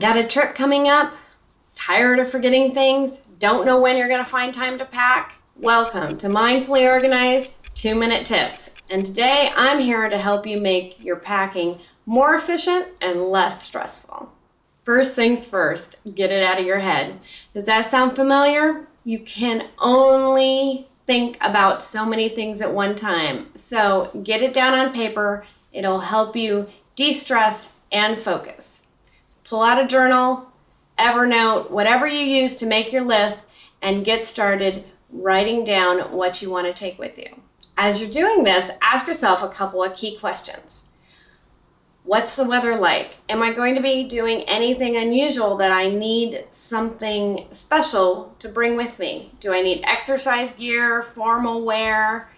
Got a trip coming up? Tired of forgetting things? Don't know when you're going to find time to pack? Welcome to Mindfully Organized 2 Minute Tips. And today I'm here to help you make your packing more efficient and less stressful. First things first, get it out of your head. Does that sound familiar? You can only think about so many things at one time. So get it down on paper. It'll help you de-stress and focus pull out a journal, Evernote, whatever you use to make your list, and get started writing down what you want to take with you. As you're doing this, ask yourself a couple of key questions. What's the weather like? Am I going to be doing anything unusual that I need something special to bring with me? Do I need exercise gear, formal wear?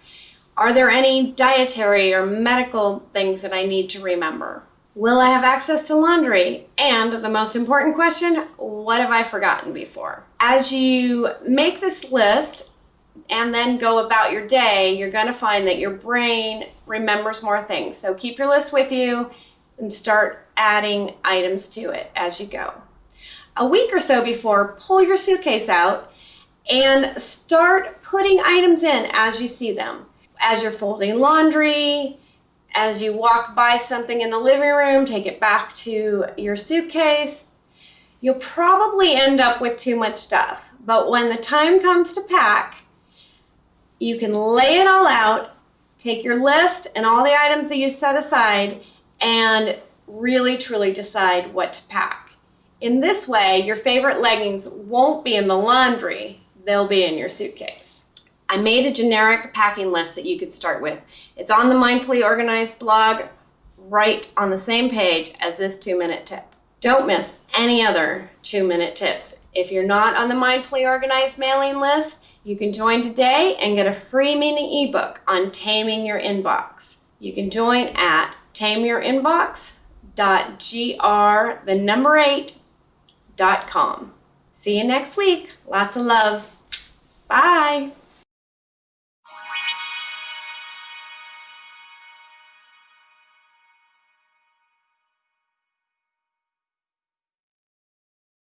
Are there any dietary or medical things that I need to remember? Will I have access to laundry? And the most important question, what have I forgotten before? As you make this list and then go about your day, you're gonna find that your brain remembers more things. So keep your list with you and start adding items to it as you go. A week or so before, pull your suitcase out and start putting items in as you see them. As you're folding laundry, as you walk by something in the living room, take it back to your suitcase. You'll probably end up with too much stuff, but when the time comes to pack, you can lay it all out, take your list and all the items that you set aside, and really truly decide what to pack. In this way, your favorite leggings won't be in the laundry, they'll be in your suitcase. I made a generic packing list that you could start with. It's on the Mindfully Organized blog right on the same page as this two minute tip. Don't miss any other two minute tips. If you're not on the Mindfully Organized mailing list, you can join today and get a free mini ebook on taming your inbox. You can join at tameyourinbox.gr, the number eight, dot com. See you next week. Lots of love. Bye.